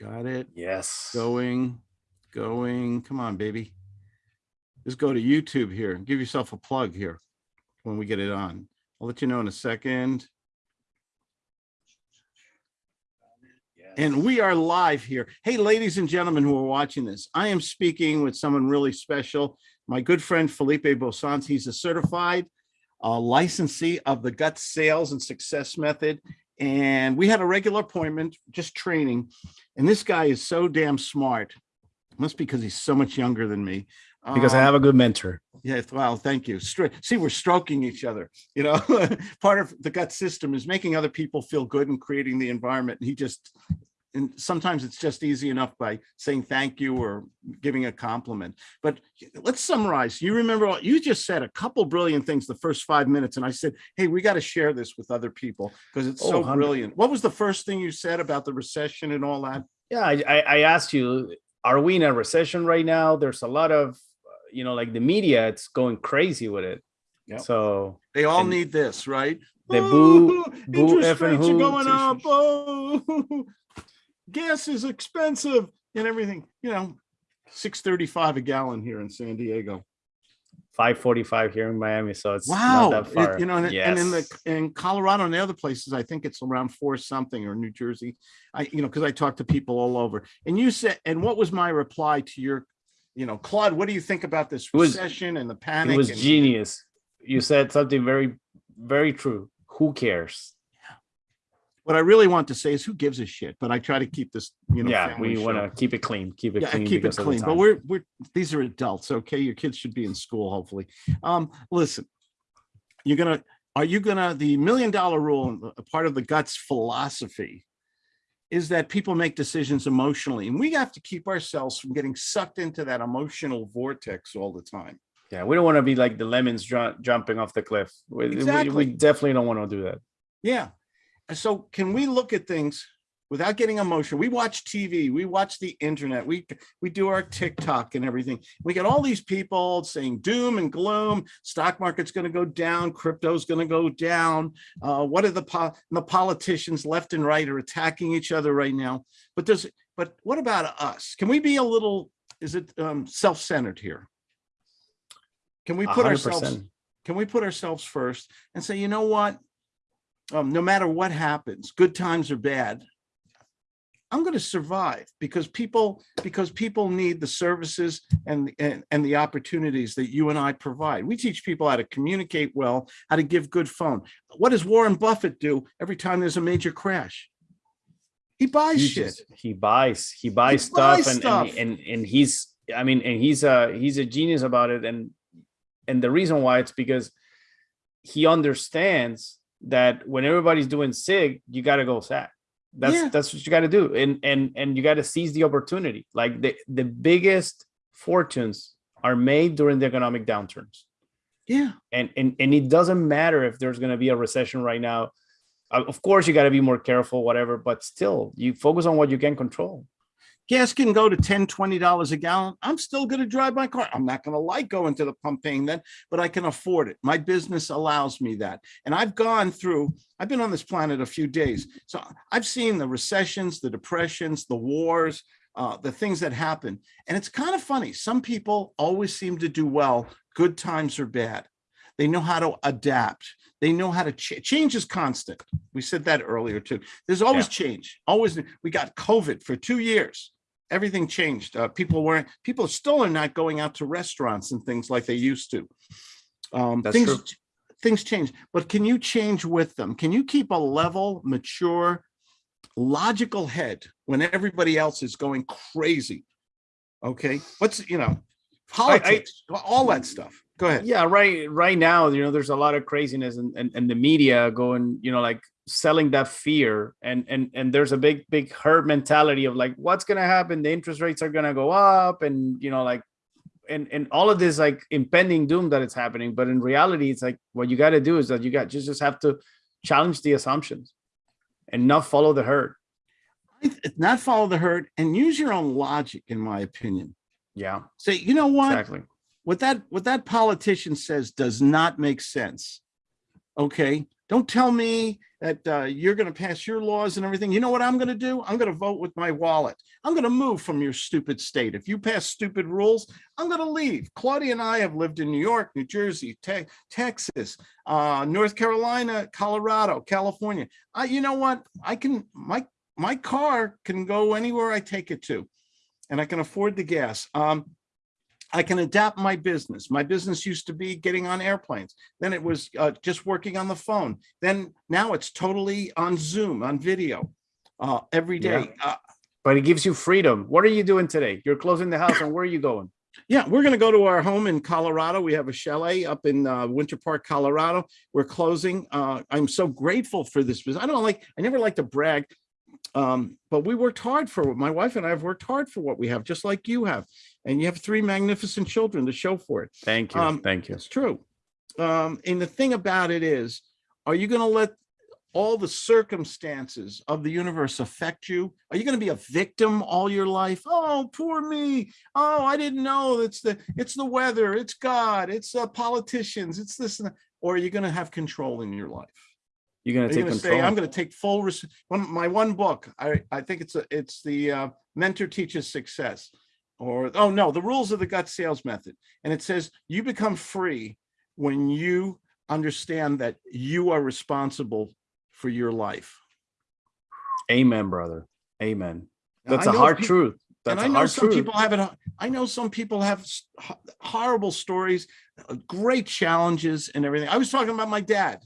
Got it. Yes. Going, going. Come on, baby. Just go to YouTube here. Give yourself a plug here when we get it on. I'll let you know in a second. And we are live here. Hey, ladies and gentlemen who are watching this, I am speaking with someone really special. My good friend Felipe Bosans. He's a certified uh, licensee of the gut sales and success method. And we had a regular appointment, just training. And this guy is so damn smart. Must be because he's so much younger than me. Because I Um, have a good mentor. yeah, well, thank you. See, we're stroking each other. You know, part of the gut system is making other people feel good and creating the environment. And he just, and sometimes it's just easy enough by saying thank you or giving a compliment. But let's summarize. You remember what you just said a couple brilliant things the first five minutes. And I said, hey, we got to share this with other people because it's Oh, so 100. brilliant. What was the first thing you said about the recession and all that? Yeah, I, I, asked you, are we in a recession right now? There's a lot of, you know, like the media, it's going crazy with it. Yep. So They all need this, right? the boo- boo interest rates are going up. Oh, gas is expensive and everything. You know, six thirty-five a gallon here in San Diego. 545 here in Miami. So it's Wow, not that It- you know, and, and in the in Colorado and the other places, I think it's around four something or New Jersey. I, you know, because I talk to people all over. And you said, and what was my reply to your, you know, Claude? What do you think about this was- recession and the panic? it was and- genius. You said something very, very true. Who cares? What I really want to say is, who gives a shit? But I try to keep this, you know, yeah, we want to keep it clean. Keep it yeah, clean. keep it because of the clean. But we're we're these are adults, okay? Your kids should be in school, hopefully. Um, listen, you're gonna are you gonna the million dollar rule, a part of the guts philosophy is that people make decisions emotionally, and we have to keep ourselves from getting sucked into that emotional vortex all the time. Yeah, we don't want to be like the lemons jumping off the cliff. We, we- Exactly. we definitely don't want to do that. Yeah. So can we look at things without getting emotional? We watch TV, we watch the internet, we we do our TikTok and everything. We get all these people saying doom and gloom, stock market's going to go down, crypto's going to go down. Uh, what are the po- the politicians left and right are attacking each other right now? But does but what about us? Can we be a little is it um, self-centered here? Can we put hundred ourselves can we put ourselves first and say, you know what? Um, no matter what happens, good times or bad, I'm going to survive because people because people need the services and, and and the opportunities that you and I provide. We teach people how to communicate well, how to give good phone. What does Warren Buffett do every time there's a major crash? He buys He shit. just- He buys, he buys buys stuff, and, stuff. and and and he's, I mean, and he's a he's a genius about it, and and the reason why it's because he understands that when everybody's doing sig, you got to go sag. That's Yeah. that's what you got to do, and and and you got to seize the opportunity. Like the the biggest fortunes are made during the economic downturns. Yeah. and and and it doesn't matter if there's going to be a recession right now Uh, of course you got to be more careful whatever but still you focus on what you can control gas can go to 10 20 dollars a gallon. I'm still going to drive my car. I'm not going to like going to the pump paying that but i can afford it. My business allows me that. And i've gone through i've been on this planet a few days. So i've seen the recessions the depressions the wars uh, the things that happen. And it's kind of funny. Some people always seem to do well. Good times or bad they know how to adapt they know how to ch- change is constant we said that earlier too there's always change always we got covid for two years everything changed. Uh, people weren't, people still are not going out to restaurants and things like they used to. Um, That's things, true. things change, but can you change with them? Can you keep a level, mature, logical head when everybody else is going crazy? Okay, what's, you know, politics, all that stuff. Go ahead. yeah right right now you know there's a lot of craziness and and, and the media going you know like selling that fear and and and there's a big big herd mentality of like what's going to happen the interest rates are going to go up and you know like and and all of this like impending doom that it's happening but in reality it's like what you got to do is that you got you just have to challenge the assumptions and not follow the herd Not follow the herd and use your own logic, in my opinion. Yeah Say, you know what? exactly what that what that politician says does not make sense okay don't tell me that uh, you're going to pass your laws and everything. You know what I'm going to do? I'm going to vote with my wallet. I'm going to move from your stupid state. If you pass stupid rules, I'm going to leave. Claudia and I have lived in New York, New Jersey, te Texas, uh, North Carolina, Colorado, California. I, you know what? I can, my, my car can go anywhere I take it to and I can afford the gas. Um, I can adapt my business. My business used to be getting on airplanes. Then it was uh, just working on the phone. Then now it's totally on Zoom, on video, uh, every day. Uh, But it gives you freedom. What are you doing today? You're closing the house and where are you going? yeah, we're going to go to our home in Colorado. We have a chalet up in uh, Winter Park, Colorado. We're closing. Uh, I'm so grateful for this business. I don't like, I never like to brag, um, but we worked hard for what my wife and I have worked hard for what we have, just like you have. And you have three magnificent children to show for it. Thank you. Um, Thank you. It's true. Um, and the thing about it is, are you going to let all the circumstances of the universe affect you? Are you going to be a victim all your life? Oh, poor me. Oh, I didn't know. It's the it's the weather. It's God. It's uh, politicians. It's this. And that. Or are you going to have control in your life? You're gonna take going to control. say, I'm going to take full res- one, my one book. I I think it's a it's the uh, Mentor Teaches Success, or oh no, the Rules of the Gut Sales Method, and it says you become free when you understand that you are responsible for your life. Amen, brother. Amen. That's a hard peop- truth. And That's I a know some truth. people have it. I know some people have horrible stories, uh, great challenges and everything. I was talking about my dad.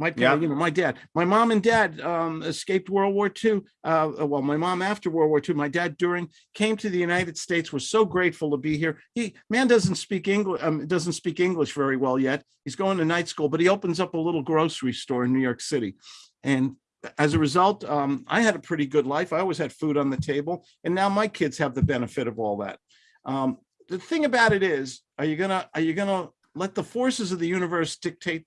My, Yeah. you know, my dad, my mom and dad um, escaped World War II. Uh, well, my mom after World War II, my dad during came to the United States, was so grateful to be here. He man doesn't speak English, um, doesn't speak English very well yet. He's going to night school, but he opens up a little grocery store in New York City. And as a result, um, I had a pretty good life. I always had food on the table, and now my kids have the benefit of all that. Um, the thing about it is, are you gonna are you gonna let the forces of the universe dictate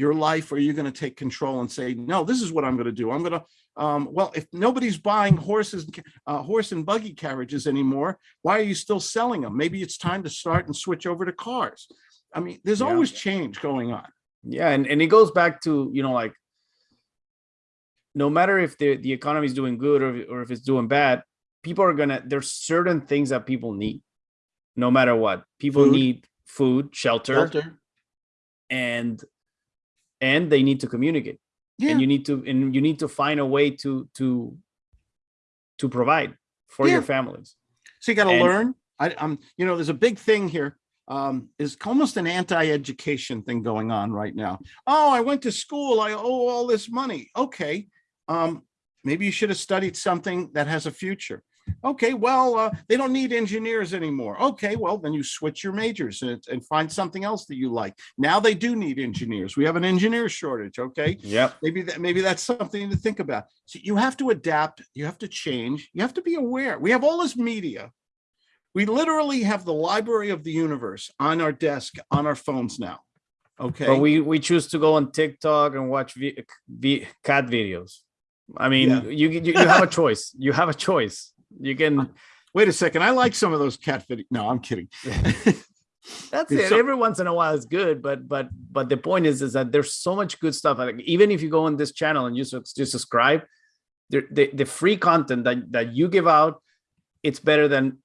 your life, or you're you gonna take control and say, no, this is what I'm gonna do. I'm gonna um, well, if nobody's buying horses, uh, horse and buggy carriages anymore, why are you still selling them? Maybe it's time to start and switch over to cars. I mean, there's Yeah. always change going on. Yeah, and, and it goes back to, you know, like no matter if the, the economy is doing good or, or if it's doing bad, people are gonna there's certain things that people need, no matter what. People Food. need food, shelter, Shelter. and and they need to communicate. Yeah. And you need to and you need to find a way to to to provide for your families. So you got to learn. I, I'm, you know, there's a big thing here. Um, is almost an anti-education thing going on right now. Oh, I went to school. I owe all this money. Okay. Um, maybe you should have studied something that has a future. Okay, well, uh, they don't need engineers anymore. Okay, well, then you switch your majors and, and find something else that you like. Now they do need engineers. We have an engineer shortage. Okay Yep. maybe that maybe that's something to think about so you have to adapt you have to change you have to be aware we have all this media we literally have the library of the universe on our desk on our phones now okay But we we choose to go on TikTok and watch v, v, cat videos. I mean, Yeah. you, you you have a choice. You have a choice. You can. wait a second i like some of those cat videos no i'm kidding That's It's it. so- Every once in a while, it's good, but but but the point is, is that there's so much good stuff. Like even if you go on this channel and you subscribe, the, the the free content that that you give out, it's better than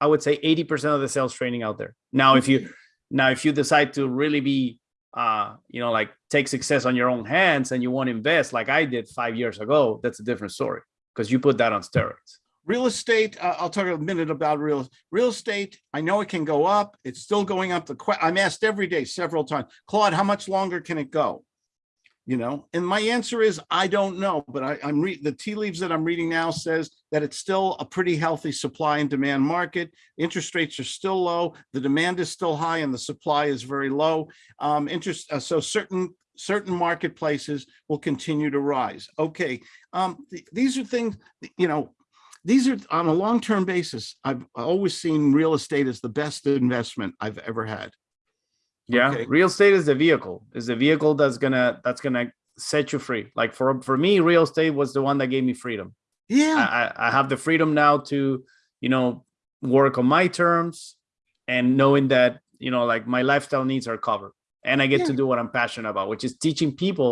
I would say 80% of the sales training out there. Now, if you now if you decide to really be uh you know like take success on your own hands and you want to invest like I did five years ago, that's a different story because you put that on steroids. Real estate uh, i'll talk a minute about real real estate. I know it can go up. It's still going up. The i'm asked every day several times claude how much longer can it go? You know and my answer is i don't know but I, i'm reading the tea leaves that i'm reading now says that it's still a pretty healthy supply and demand market. Interest rates are still low. The demand is still high and the supply is very low. Um interest uh, so certain certain marketplaces will continue to rise. Okay um th- these are things you know these are on a long-term basis i've always seen real estate as the best investment i've ever had Yeah, Okay. real estate is the vehicle. Is the vehicle that's gonna that's gonna set you free. Like for for me, real estate was the one that gave me freedom. yeah I, I I have the freedom now to you know work on my terms and knowing that you know like my lifestyle needs are covered and I get to do what I'm passionate about, which is teaching people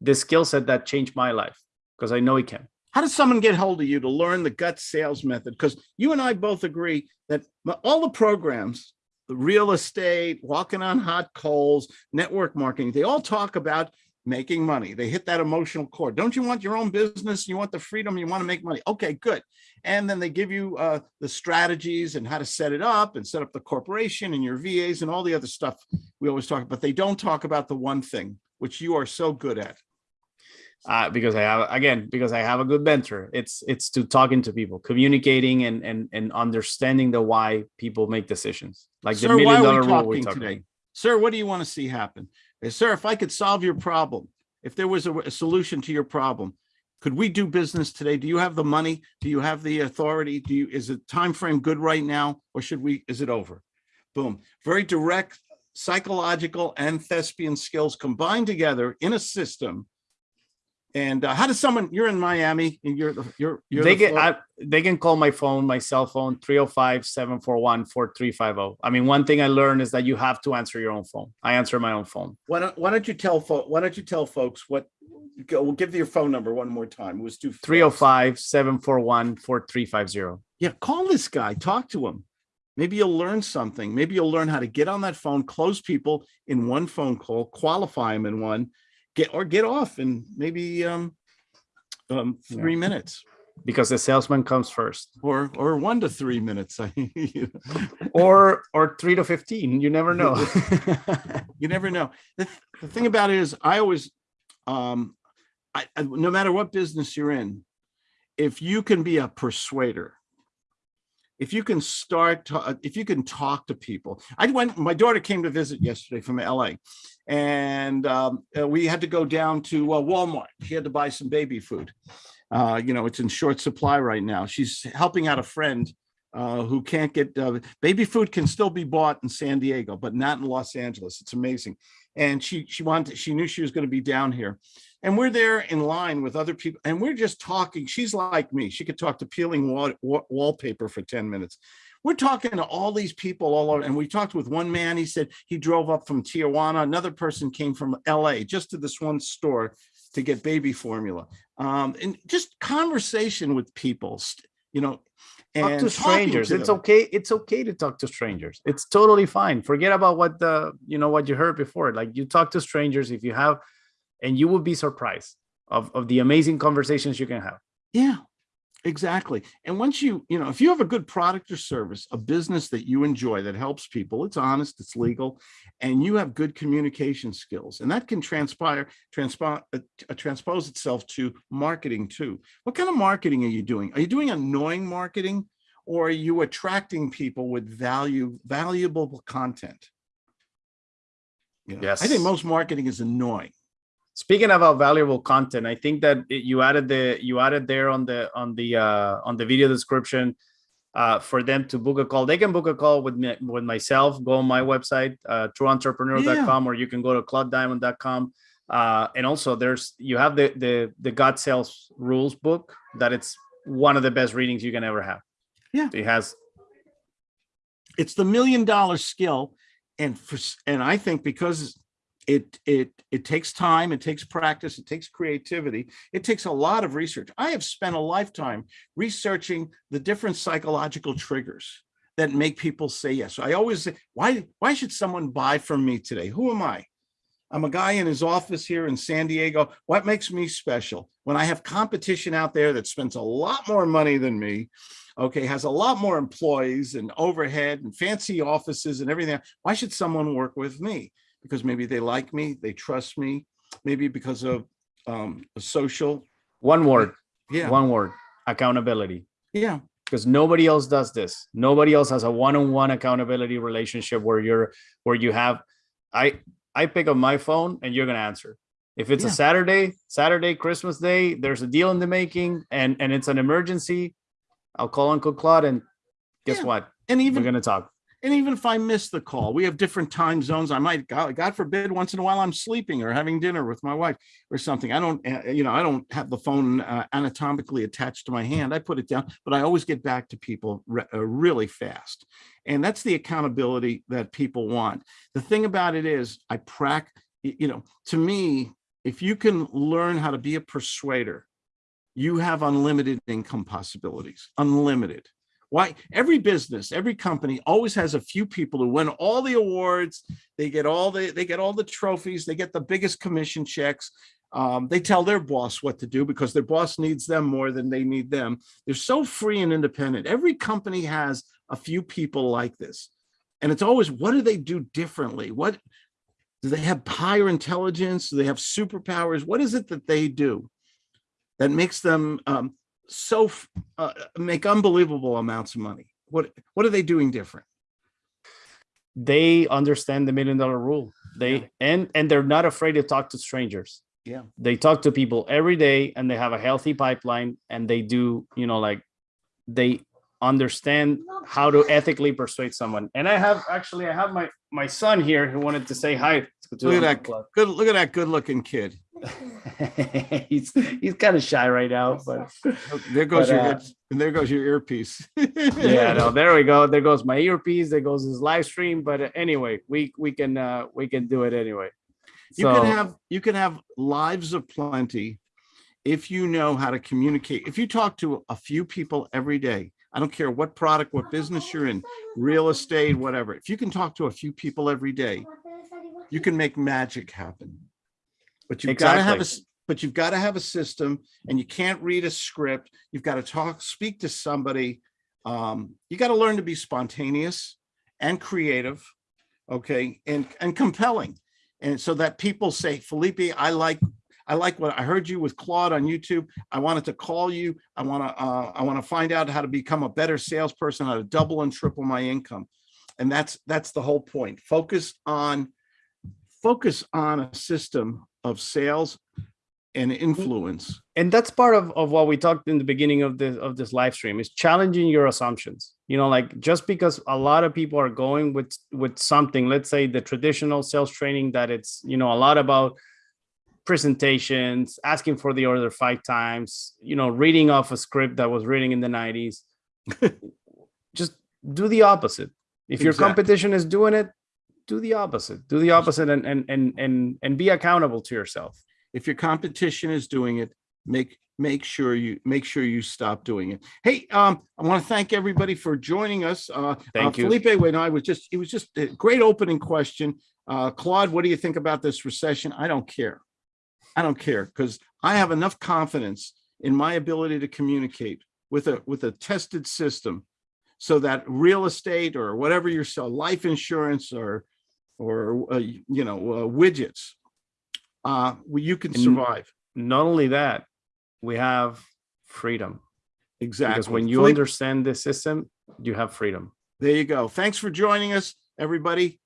the skill set that changed my life because I know it can. How does someone get hold of you to learn the gut sales method? Because you and I both agree that all the programs, the real estate, walking on hot coals, network marketing, they all talk about making money. They hit that emotional chord. Don't you want your own business? You want the freedom, you want to make money. Okay, good. And then they give you uh, the strategies and how to set it up and set up the corporation and your VAs and all the other stuff we always talk, about, but they don't talk about the one thing, which you are so good at. Uh, because I have again because I have a good mentor. It's it's to talking to people, communicating, and and and understanding the why people make decisions. Like the Sir, why million are we dollar rule we're talking today? Sir, what do you want to see happen? Eh, Sir, if I could solve your problem, if there was a, a solution to your problem, could we do business today? Do you have the money? Do you have the authority? Do you, is the time frame good right now? Or should we, is it over? Boom. Very direct psychological and thespian skills combined together in a system. And uh, how does someone, you're in Miami and you're, the you're, you're. They the can I, they can call my phone, my cell phone, 305-741-4350. oh. I mean, one thing I learned is that you have to answer your own phone. I answer my own phone. Why don't, why don't you tell folks, why don't you tell folks what, go, we'll give your phone number one more time. It was too. 305-741-4350. Yeah, call this guy, talk to him. Maybe you'll learn something. Maybe you'll learn how to get on that phone, close people in one phone call, qualify them in one, get, or get off in maybe um, um, three minutes Because the salesman comes first. or, or one to three minutes. Or or three to 15. You never know. You never know. The, th- the thing about it is I always, um, I, I- no matter what business you're in, if you can be a persuader, if you can start, to- uh, if you can talk to people. I went, my daughter came to visit yesterday from LA and um, uh, we had to go down to uh, Walmart. She had to buy some baby food. Uh, you know, it's in short supply right now. She's helping out a friend uh, who can't get uh, baby food can still be bought in San Diego, but not in Los Angeles. It's amazing. And she she wanted she knew she was going to be down here, and we're there in line with other people, and we're just talking. She's like me; she could talk to peeling wall, wa- wallpaper for ten minutes. We're talking to all these people all over, and we talked with one man. He said he drove up from Tijuana. Another person came from L.A. just to this one store to get baby formula, um, and just conversation with people. You know, talk to strangers. to it's okay. It's okay to talk to strangers. It's totally fine. Forget about what the you know what you heard before. Like you talk to strangers if you have, and you will be surprised of of the amazing conversations you can have. Yeah, exactly. And once you, you know, if you have a good product or service, a business that you enjoy that helps people, it's honest, it's legal, and you have good communication skills, and that can transpire, transpire, uh, uh, transpose itself to marketing too. What kind of marketing are you doing? Are you doing annoying marketing? Or are you attracting people with value, valuable content? You know, I think most marketing is annoying. Speaking about valuable content, I think that it- you added the you added there on the on the uh, on the video description uh, for them to book a call. They can book a call with me with myself. Go on my website, uh, trueentrepreneur.com, or you can go to claudediamond.com. Uh, and also, there's you have the the the Gut Sales Rules book that it's one of the best readings you can ever have. Yeah. it has it's the million dollar skill and for and i think because it it it takes time it takes practice it takes creativity it takes a lot of research. I have spent a lifetime researching the different psychological triggers that make people say yes. I always say why why should someone buy from me today? Who am i? I'm a guy in his office here in san diego. What makes me special? When i have competition out there that spends a lot more money than me okay, has a lot more employees and overhead and fancy offices and everything. Why should someone work with me? Because maybe they like me, they trust me, maybe because of um, a social. one word, Yeah, one word: accountability. yeah, because nobody else does this nobody else has a one-on-one accountability relationship where you're where you have i i pick up my phone and you're gonna answer if it's Yeah. a saturday saturday christmas day there's a deal in the making and and it's an emergency i'll call uncle claude and guess Yeah. what and even we're gonna talk and even if I miss the call, we have different time zones. I might, God, forbid, once in a while I'm sleeping or having dinner with my wife or something. I don't, uh, you know, I don't have the phone uh, anatomically attached to my hand. I put it down, but I always get back to people re- uh, really fast. And that's the accountability that people want. The thing about it is, I prac, you know, to me, if you can learn how to be a persuader, you have unlimited income possibilities, unlimited. Why? Every business, every company always has a few people who win all the awards. They get all the, they get all the trophies. They get the biggest commission checks. Um, they tell their boss what to do because their boss needs them more than they need them. They're so free and independent. Every company has a few people like this. And it's always, what do they do differently? What, do they have higher intelligence? Do they have superpowers? What is it that they do that makes them um, so uh, make unbelievable amounts of money? What what are they doing different? They understand the million dollar rule. They Yeah. and and they're not afraid to talk to strangers. Yeah. They talk to people every day and they have a healthy pipeline and they do, you know, like they understand how to ethically persuade someone. And I have actually I have my my son here who wanted to say hi. to Look at that. Claude. Good. Look at that good-looking kid. he's he's kind of shy right now, but Oh, There goes But, your uh, and there goes your earpiece. yeah, no, there we go. There goes my earpiece. There goes his live stream. But uh, anyway, we we can uh we can do it anyway. You So can have you can have lives of plenty if you know how to communicate. If you talk to a few people every day, I don't care what product, what business you're in, real estate, whatever. If you can talk to a few people every day, you can make magic happen. But you've got to have a but you've got to have a system and you can't read a script. You've got to talk, speak to somebody. Um, you got to learn to be spontaneous and creative, okay, and and compelling. And so that people say, Felipe, I like I like what I heard you with Claude on YouTube. I wanted to call you. I want to uh, I want to find out how to become a better salesperson, how to double and triple my income. And that's that's the whole point. Focus on focus on a system of sales and mm-hmm. influence. and that's part of, of what we talked in the beginning of this of this live stream is challenging your assumptions. You know like just because a lot of people are going with with something let's say the traditional sales training that it's you know a lot about presentations asking for the order five times you know reading off a script that was reading in the 90s just do the opposite. If your competition is doing it do the opposite do the opposite and and and and, and be accountable to yourself If your competition is doing it, make make sure you make sure you stop doing it. Hey, um, I want to thank everybody for joining us. Uh, Thank uh, you. Felipe, when I was just, it was just a great opening question. Uh, Claude, what do you think about this recession? I don't care. I don't care because I have enough confidence in my ability to communicate with a with a tested system so that real estate or whatever you sell, life insurance or or uh, you know uh, widgets, uh, well, you can And- survive. not only that, we have freedom Exactly. because when you understand the system, you have freedom. There you go. Thanks for joining us, everybody.